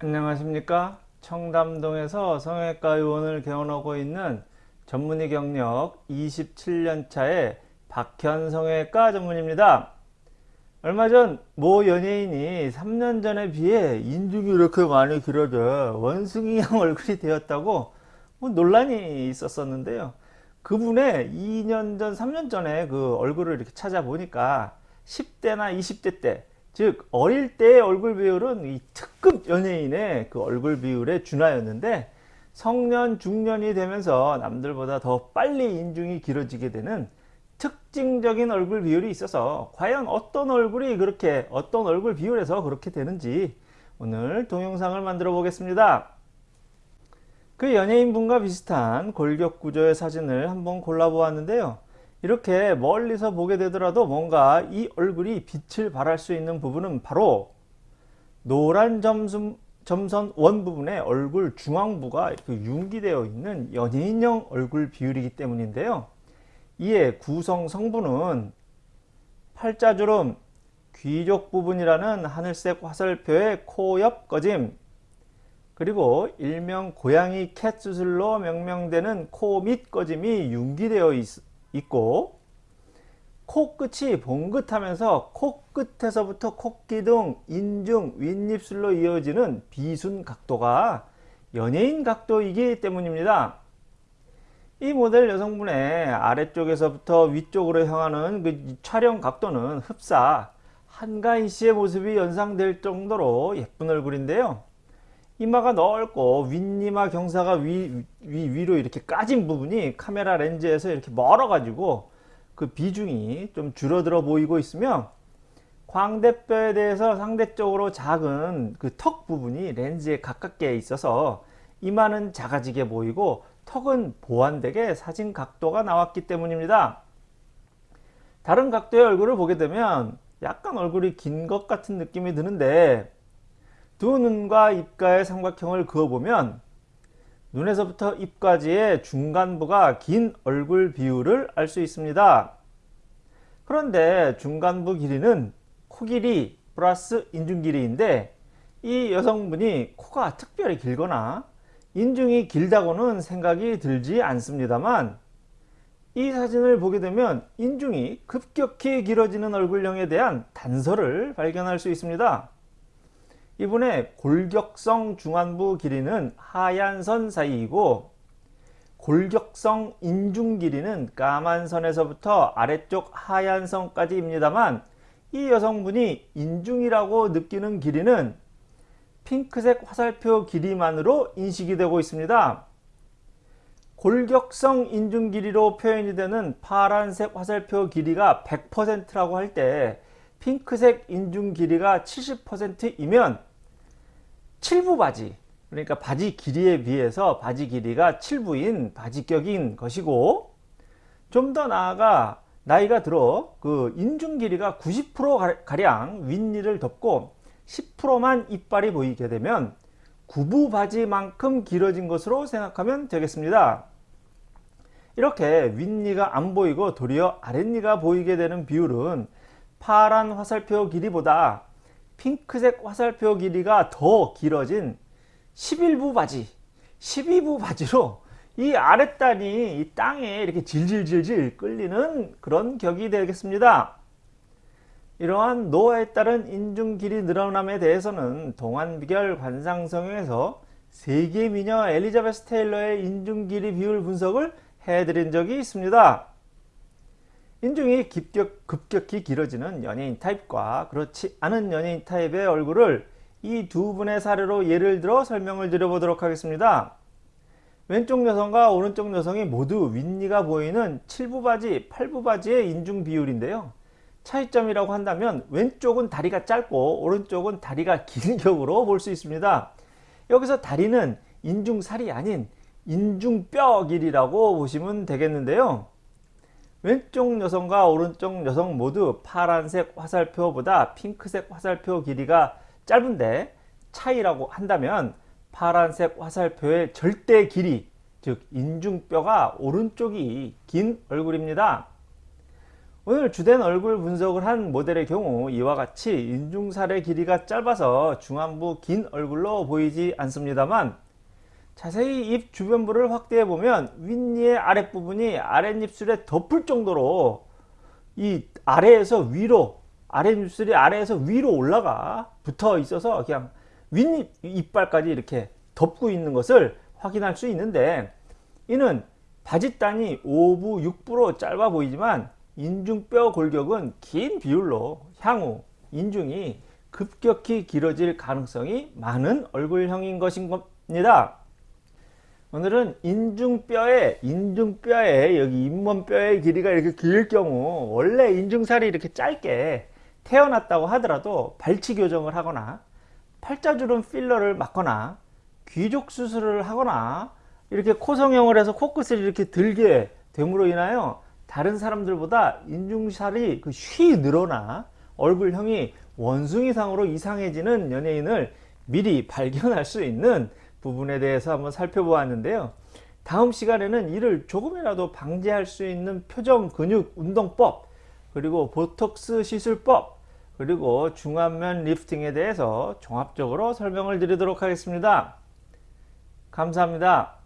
안녕하십니까? 청담동에서 성형외과 의원을 개원하고 있는 전문의 경력 27년차의 박현 성형외과 전문입니다. 얼마 전 모 연예인이 3년 전에 비해 인중이 이렇게 많이 길어져 원숭이 형 얼굴이 되었다고 뭐 논란이 있었었는데요. 그분의 2년 전 3년 전에 그 얼굴을 이렇게 찾아보니까 10대나 20대 때 즉 어릴 때의 얼굴 비율은 이 특급 연예인의 그 얼굴 비율에 준하였는데 성년 중년이 되면서 남들보다 더 빨리 인중이 길어지게 되는 특징적인 얼굴 비율이 있어서 과연 어떤 얼굴이 그렇게 어떤 얼굴 비율에서 그렇게 되는지 오늘 동영상을 만들어 보겠습니다. 그 연예인분과 비슷한 골격 구조의 사진을 한번 골라 보았는데요 이렇게 멀리서 보게 되더라도 뭔가 이 얼굴이 빛을 발할 수 있는 부분은 바로 노란 점선, 점선 원 부분의 얼굴 중앙부가 이렇게 융기되어 있는 연예인형 얼굴 비율이기 때문인데요. 이에 구성 성분은 팔자주름, 귀족 부분이라는 하늘색 화살표의 코 옆 꺼짐, 그리고 일명 고양이 캣 수술로 명명되는 코 밑 꺼짐이 융기되어 있, 있고 코끝이 봉긋하면서 코끝에서부터 코기둥, 인중, 윗입술로 이어지는 비순 각도가 연예인 각도이기 때문입니다. 이 모델 여성분의 아래쪽에서부터 위쪽으로 향하는 그 촬영 각도는 흡사 한가인 씨의 모습이 연상될 정도로 예쁜 얼굴인데요. 이마가 넓고 윗이마 경사가 위, 위, 위 로 이렇게 까진 부분이 카메라 렌즈에서 이렇게 멀어 가지고 그 비중이 좀 줄어들어 보이고 있으며 광대뼈에 대해서 상대적으로 작은 그 턱 부분이 렌즈에 가깝게 있어서 이마는 작아지게 보이고 턱은 보완되게 사진 각도가 나왔기 때문입니다. 다른 각도의 얼굴을 보게 되면 약간 얼굴이 긴 것 같은 느낌이 드는데 두 눈과 입가의 삼각형을 그어보면 눈에서부터 입까지의 중간부가 긴 얼굴 비율을 알 수 있습니다. 그런데 중간부 길이는 코 길이 플러스 인중 길이인데 이 여성분이 코가 특별히 길거나 인중이 길다고는 생각이 들지 않습니다만 이 사진을 보게 되면 인중이 급격히 길어지는 얼굴형에 대한 단서를 발견할 수 있습니다. 이분의 골격성 중안부 길이는 하얀 선 사이이고 골격성 인중 길이는 까만 선에서부터 아래쪽 하얀 선까지 입니다만 이 여성분이 인중이라고 느끼는 길이는 핑크색 화살표 길이만으로 인식이 되고 있습니다. 골격성 인중 길이로 표현이 되는 파란색 화살표 길이가 100%라고 할 때 핑크색 인중 길이가 70%이면 7부 바지 그러니까 바지 길이에 비해서 바지 길이가 7부인 바지격인 것이고 좀 더 나아가 나이가 들어 그 인중 길이가 90% 가량 윗니를 덮고 10%만 이빨이 보이게 되면 구부 바지만큼 길어진 것으로 생각하면 되겠습니다. 이렇게 윗니가 안 보이고 도리어 아랫니가 보이게 되는 비율은 파란 화살표 길이보다 핑크색 화살표 길이가 더 길어진 11부 바지 12부 바지로 이 아랫단이 이 땅에 이렇게 질질질질 끌리는 그런 격이 되겠습니다. 이러한 노화에 따른 인중 길이 늘어남에 대해서는 동안비결 관상성형에서 세계 미녀 엘리자베스 테일러의 인중 길이 비율 분석을 해드린 적이 있습니다. 인중이 급격, 급격히 길어지는 연예인 타입과 그렇지 않은 연예인 타입의 얼굴을 이 두 분의 사례로 예를 들어 설명을 드려보도록 하겠습니다. 왼쪽 여성과 오른쪽 여성이 모두 윗니가 보이는 7부 바지, 8부 바지의 인중 비율인데요. 차이점이라고 한다면 왼쪽은 다리가 짧고 오른쪽은 다리가 긴 격으로 볼 수 있습니다. 여기서 다리는 인중살이 아닌 인중뼈 길이라고 보시면 되겠는데요. 왼쪽 여성과 오른쪽 여성 모두 파란색 화살표보다 핑크색 화살표 길이가 짧은데 차이라고 한다면 파란색 화살표의 절대 길이 즉 인중뼈가 오른쪽이 긴 얼굴입니다. 오늘 주된 얼굴 분석을 한 모델의 경우 이와 같이 인중살의 길이가 짧아서 중안부 긴 얼굴로 보이지 않습니다만 자세히 입 주변부를 확대해 보면 윗니의 아랫부분이 아랫입술에 덮을 정도로 이 아래에서 위로 아랫입술이 아래에서 위로 올라가 붙어 있어서 그냥 윗입 이빨까지 이렇게 덮고 있는 것을 확인할 수 있는데 이는 바짓단이 5부 6부로 짧아 보이지만 인중뼈 골격은 긴 비율로 향후 인중이 급격히 길어질 가능성이 많은 얼굴형인 것인 겁니다. 오늘은 인중뼈에 인중뼈에 여기 잇몸뼈의 길이가 이렇게 길 경우 원래 인중살이 이렇게 짧게 태어났다고 하더라도 발치 교정을 하거나 팔자주름 필러를 맞거나 귀족 수술을 하거나 이렇게 코 성형을 해서 코끝을 이렇게 들게 됨으로 인하여 다른 사람들보다 인중살이 그쉬 늘어나 얼굴형이 원숭이상으로 이상해지는 연예인을 미리 발견할 수 있는 부분에 대해서 한번 살펴보았는데요. 다음 시간에는 이를 조금이라도 방지할 수 있는 표정 근육 운동법 그리고 보톡스 시술법 그리고 중안면 리프팅에 대해서 종합적으로 설명을 드리도록 하겠습니다. 감사합니다.